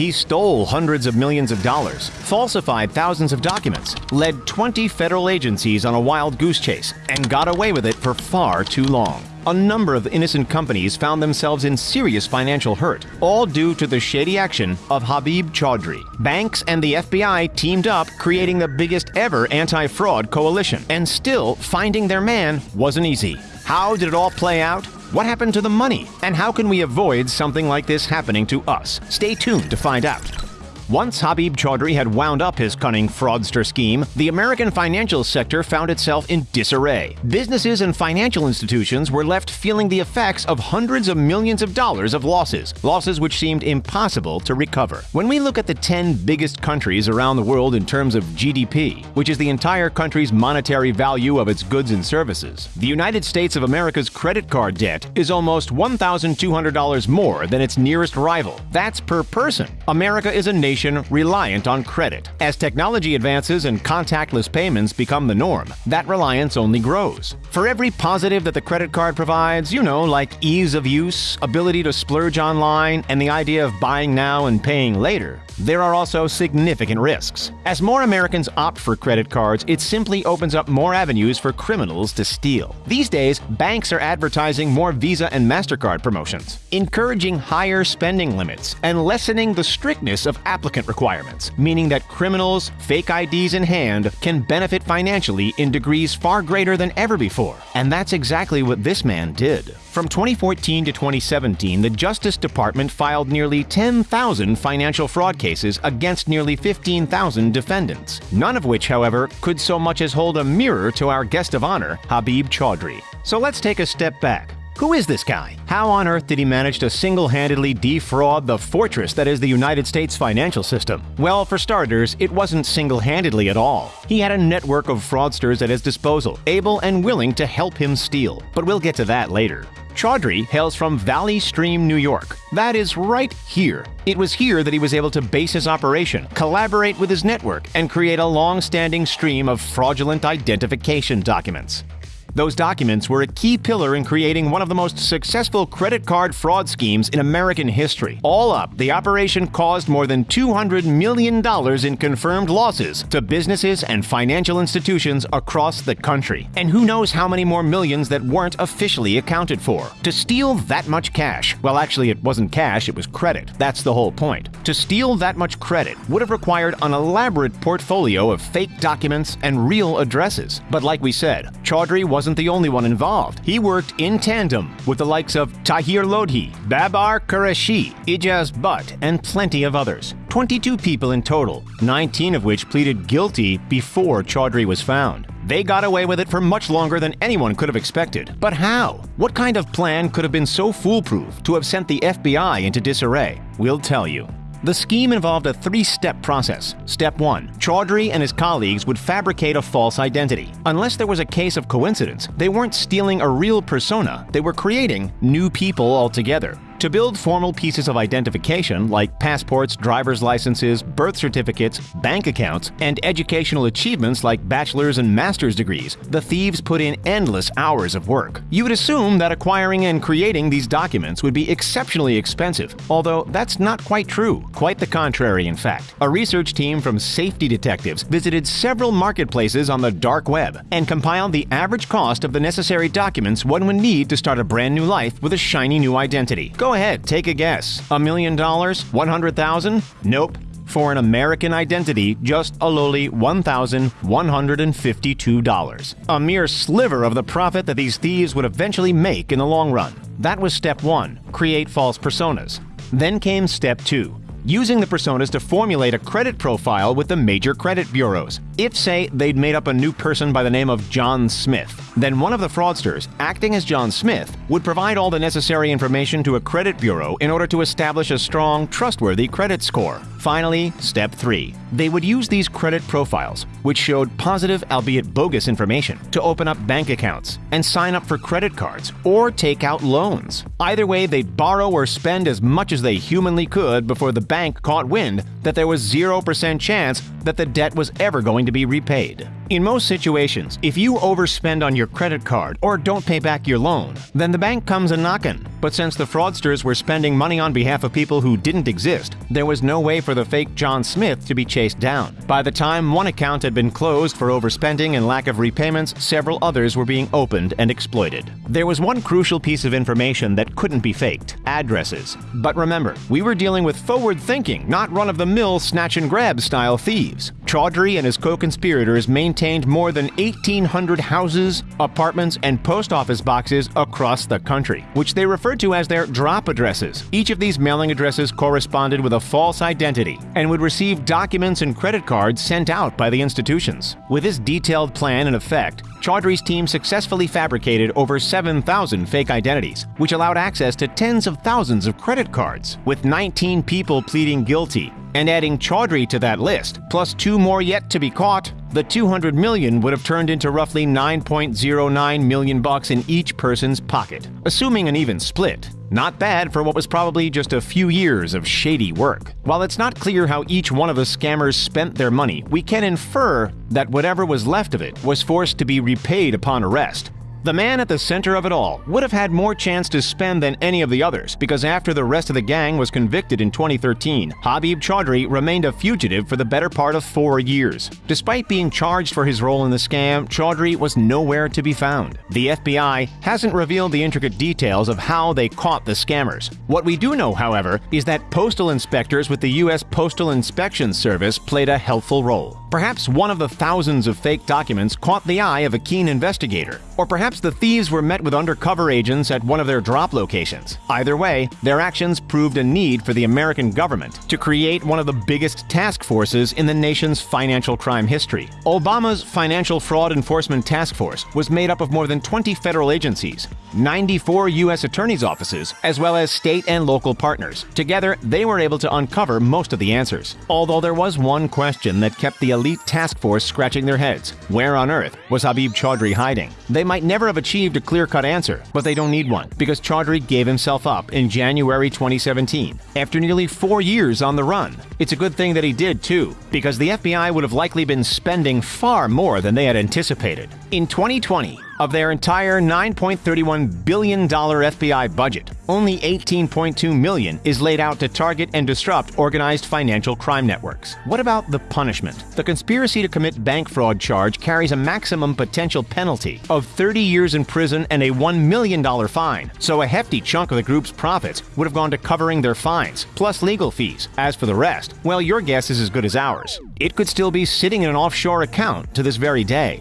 He stole hundreds of millions of dollars, falsified thousands of documents, led 20 federal agencies on a wild goose chase, and got away with it for far too long. A number of innocent companies found themselves in serious financial hurt, all due to the shady action of Habib Chaudhry. Banks and the FBI teamed up, creating the biggest ever anti fraud coalition. And still, finding their man wasn't easy. How did it all play out? What happened to the money? And how can we avoid something like this happening to us? Stay tuned to find out. Once Habib Chaudhry had wound up his cunning fraudster scheme, the American financial sector found itself in disarray. Businesses and financial institutions were left feeling the effects of hundreds of millions of dollars of losses, losses which seemed impossible to recover. When we look at the 10 biggest countries around the world in terms of GDP, which is the entire country's monetary value of its goods and services, the United States of America's credit card debt is almost $1,200 more than its nearest rival. That's per person. America is a nation nation reliant on credit. As technology advances and contactless payments become the norm, that reliance only grows. For every positive that the credit card provides, you know, like ease of use, ability to splurge online, and the idea of buying now and paying later, there are also significant risks. As more Americans opt for credit cards, it simply opens up more avenues for criminals to steal. These days, banks are advertising more Visa and MasterCard promotions, encouraging higher spending limits, and lessening the strictness of applicant requirements, meaning that criminals, fake IDs in hand, can benefit financially in degrees far greater than ever before. And that's exactly what this man did. From 2014 to 2017, the Justice Department filed nearly 10,000 financial fraud cases against nearly 15,000 defendants, none of which, however, could so much as hold a mirror to our guest of honor, Habib Chaudhry. So let's take a step back. Who is this guy? How on earth did he manage to single handedly defraud the fortress that is the United States financial system? Well, for starters, it wasn't single handedly at all. He had a network of fraudsters at his disposal, able and willing to help him steal. But we'll get to that later. Chaudhry hails from Valley Stream, New York. That is right here. It was here that he was able to base his operation, collaborate with his network, and create a long standing stream of fraudulent identification documents. Those documents were a key pillar in creating one of the most successful credit card fraud schemes in American history. All up, the operation caused more than $200 million in confirmed losses to businesses and financial institutions across the country. And who knows how many more millions that weren't officially accounted for. To steal that much cash, well, actually, it wasn't cash, it was credit. That's the whole point. To steal that much credit would have required an elaborate portfolio of fake documents and real addresses. But like we said, Chaudhry was wasn't the only one involved. He worked in tandem with the likes of Tahir Lodhi, Babar Qureshi, Ijaz Butt, and plenty of others. 22 people in total, 19 of which pleaded guilty before Chaudhry was found. They got away with it for much longer than anyone could have expected. But how? What kind of plan could have been so foolproof to have sent the FBI into disarray? We'll tell you. The scheme involved a three step process. Step 1 Chaudhry and his colleagues would fabricate a false identity. Unless there was a case of coincidence, they weren't stealing a real persona, they were creating new people altogether. To build formal pieces of identification like passports, driver's licenses, birth certificates, bank accounts, and educational achievements like bachelor's and master's degrees, the thieves put in endless hours of work. You would assume that acquiring and creating these documents would be exceptionally expensive, although that's not quite true. Quite the contrary, in fact. A research team from safety detectives visited several marketplaces on the dark web and compiled the average cost of the necessary documents one would need to start a brand new life with a shiny new identity. Go ahead, take a guess. A million dollars? 100,000? Nope. For an American identity, just a lowly $1,152. A mere sliver of the profit that these thieves would eventually make in the long run. That was step one create false personas. Then came step two using the personas to formulate a credit profile with the major credit bureaus. If, say, they'd made up a new person by the name of John Smith, then one of the fraudsters, acting as John Smith, would provide all the necessary information to a credit bureau in order to establish a strong, trustworthy credit score. Finally, step 3. They would use these credit profiles, which showed positive albeit bogus information, to open up bank accounts and sign up for credit cards or take out loans. Either way, they'd borrow or spend as much as they humanly could before the bank caught wind that there was 0% chance that the debt was ever going to be repaid. In most situations, if you overspend on your credit card or don't pay back your loan, then the bank comes a knockin'. But since the fraudsters were spending money on behalf of people who didn't exist, there was no way for the fake John Smith to be chased down. By the time one account had been closed for overspending and lack of repayments, several others were being opened and exploited. There was one crucial piece of information that couldn't be faked addresses. But remember, we were dealing with forward thinking, not run of the mill snatch and grab style thieves. Chaudhry and his co conspirators maintained more than 1,800 houses, apartments, and post office boxes across the country, which they referred to as their drop addresses. Each of these mailing addresses corresponded with a false identity and would receive documents and credit cards sent out by the institutions. With this detailed plan in effect, Chaudhry's team successfully fabricated over 7,000 fake identities, which allowed access to tens of thousands of credit cards. With 19 people pleading guilty, and adding Chaudhry to that list, plus two more yet to be caught, the 200 million would have turned into roughly 9.09 million bucks in each person's pocket, assuming an even split. Not bad for what was probably just a few years of shady work. While it's not clear how each one of the scammers spent their money, we can infer that whatever was left of it was forced to be repaid upon arrest. The man at the center of it all would have had more chance to spend than any of the others because after the rest of the gang was convicted in 2013, Habib Chaudhry remained a fugitive for the better part of four years. Despite being charged for his role in the scam, Chaudhry was nowhere to be found. The FBI hasn't revealed the intricate details of how they caught the scammers. What we do know, however, is that postal inspectors with the U.S. Postal Inspection Service played a helpful role. Perhaps one of the thousands of fake documents caught the eye of a keen investigator, or perhaps the thieves were met with undercover agents at one of their drop locations. Either way, their actions proved a need for the American government to create one of the biggest task forces in the nation's financial crime history. Obama's Financial Fraud Enforcement Task Force was made up of more than 20 federal agencies, 94 U.S. attorneys' offices, as well as state and local partners. Together, they were able to uncover most of the answers. Although there was one question that kept the elite task force scratching their heads. Where on earth was Habib Chaudhry hiding? They might never have achieved a clear-cut answer, but they don't need one, because Chaudhry gave himself up in January 2017, after nearly four years on the run. It's a good thing that he did, too, because the FBI would have likely been spending far more than they had anticipated. In 2020, of their entire $9.31 billion FBI budget, only 18.2 million is laid out to target and disrupt organized financial crime networks. What about the punishment? The conspiracy to commit bank fraud charge carries a maximum potential penalty of 30 years in prison and a $1 million fine, so a hefty chunk of the group's profits would have gone to covering their fines, plus legal fees. As for the rest, well, your guess is as good as ours. It could still be sitting in an offshore account to this very day.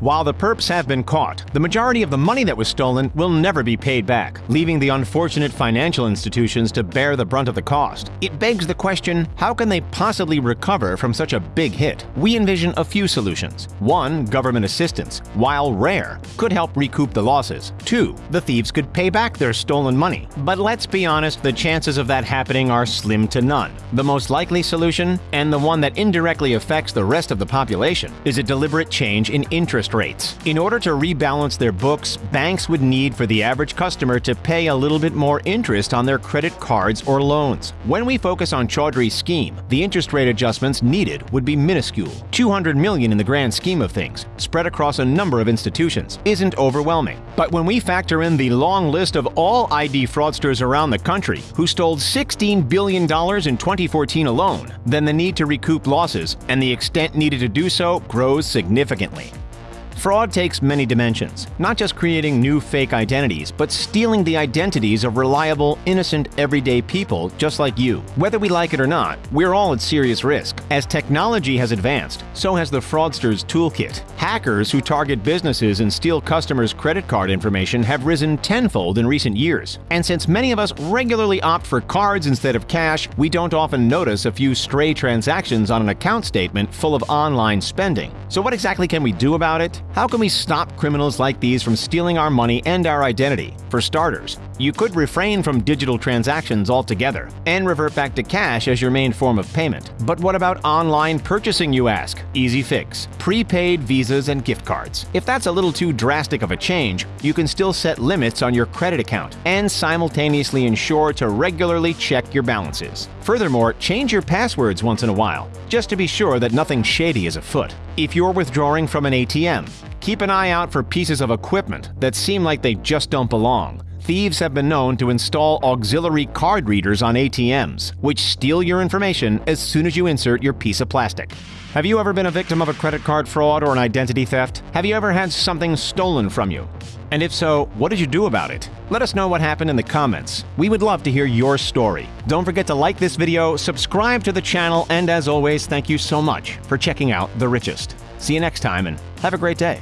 While the perps have been caught, the majority of the money that was stolen will never be paid back, leaving the unfortunate financial institutions to bear the brunt of the cost. It begs the question, how can they possibly recover from such a big hit? We envision a few solutions. One, government assistance, while rare, could help recoup the losses. Two, the thieves could pay back their stolen money. But let's be honest, the chances of that happening are slim to none. The most likely solution, and the one that indirectly affects the rest of the population, is a deliberate change in interest interest rates. In order to rebalance their books, banks would need for the average customer to pay a little bit more interest on their credit cards or loans. When we focus on Chaudhry's scheme, the interest rate adjustments needed would be minuscule. 200 million in the grand scheme of things, spread across a number of institutions, isn't overwhelming. But when we factor in the long list of all ID fraudsters around the country who stole $16 billion in 2014 alone, then the need to recoup losses and the extent needed to do so grows significantly. Fraud takes many dimensions, not just creating new fake identities, but stealing the identities of reliable, innocent, everyday people just like you. Whether we like it or not, we're all at serious risk. As technology has advanced, so has the fraudster's toolkit. Hackers who target businesses and steal customers' credit card information have risen tenfold in recent years. And since many of us regularly opt for cards instead of cash, we don't often notice a few stray transactions on an account statement full of online spending. So what exactly can we do about it? How can we stop criminals like these from stealing our money and our identity? For starters, you could refrain from digital transactions altogether and revert back to cash as your main form of payment. But what about online purchasing, you ask? Easy fix. Prepaid visas and gift cards. If that's a little too drastic of a change, you can still set limits on your credit account and simultaneously ensure to regularly check your balances. Furthermore, change your passwords once in a while, just to be sure that nothing shady is afoot. If you're withdrawing from an ATM, keep an eye out for pieces of equipment that seem like they just don't belong. Thieves have been known to install auxiliary card readers on ATMs, which steal your information as soon as you insert your piece of plastic. Have you ever been a victim of a credit card fraud or an identity theft? Have you ever had something stolen from you? And if so, what did you do about it? Let us know what happened in the comments. We would love to hear your story. Don't forget to like this video, subscribe to the channel, and as always, thank you so much for checking out The Richest. See you next time and have a great day.